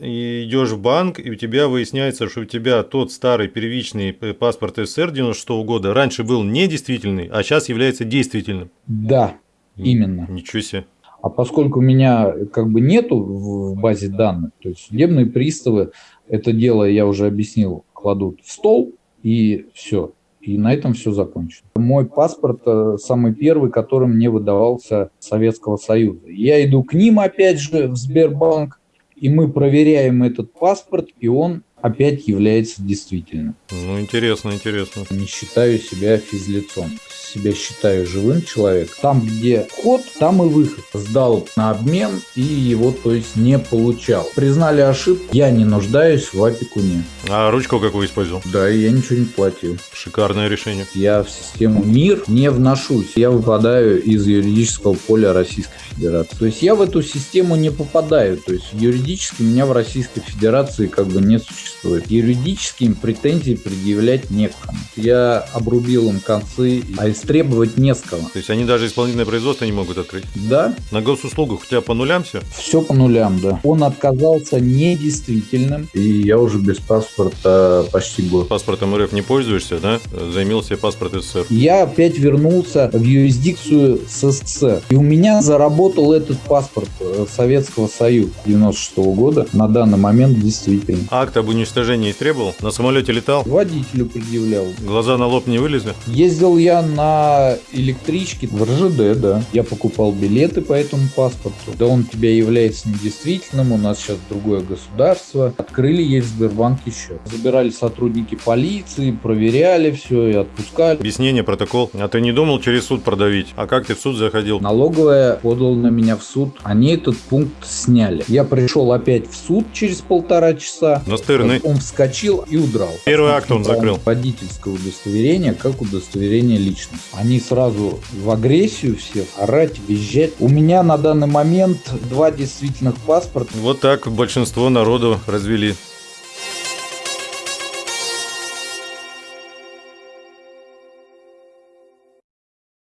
и идешь в банк, и у тебя выясняется, что у тебя тот старый первичный паспорт СССР 96 года раньше был недействительный, а сейчас является действительным. Да, именно. Ничего себе. А поскольку у меня как бы нету в базе данных, то есть судебные приставы это дело, я уже объяснил, кладут в стол и все. И на этом все закончено. Мой паспорт э, самый первый, который мне выдавался Советского Союза. Я иду к ним опять же в Сбербанк, и мы проверяем этот паспорт, и он опять является действительным. Ну, интересно, интересно. Не считаю себя физлицом себя считаю живым человеком. Там, где вход, там и выход. Сдал на обмен и его, то есть, не получал. Признали ошибку, я не нуждаюсь в опекуне. А ручку какую использовал? Да, я ничего не платил. Шикарное решение. Я в систему МИР не вношусь. Я выпадаю из юридического поля Российской Федерации. То есть я в эту систему не попадаю. То есть юридически меня в Российской Федерации как бы не существует. Юридически им претензии предъявлять некому. Я обрубил им концы, а истребовать не с кого. То есть они даже исполнительное производство не могут открыть? Да. На госуслугах у тебя по нулям все? Все по нулям, да. Он отказался недействительным, и я уже без паспорта почти год. Паспортом РФ не пользуешься, да? Займил себе паспорт СССР. Я опять вернулся в юрисдикцию СССР. И у меня заработал этот паспорт э, Советского Союза 96 -го года. На данный момент действительно. Акт об уничтожении требовал? На самолете летал? Водителю предъявлял. Глаза на лоб не вылезли? Ездил я на электричке в РЖД, да. Я покупал билеты по этому паспорту. Да он у тебя является недействительным, у нас сейчас другое государство. Открыли ей в Сбербанке счет. Забирали сотрудники полиции, проверяли все и отпускали. Объяснение, протокол. А ты не думал через суд продавить? А как ты в суд заходил? Налоговая подал на меня в суд. Они этот пункт сняли. Я пришел опять в суд через полтора часа. Настырный. Он вскочил и удрал. Первый акт он закрыл. Водительское удостоверение как удостоверение личности. Они сразу в агрессию все, орать, визжать. У меня на данный момент два действительных паспорта. Вот так большинство народу развели.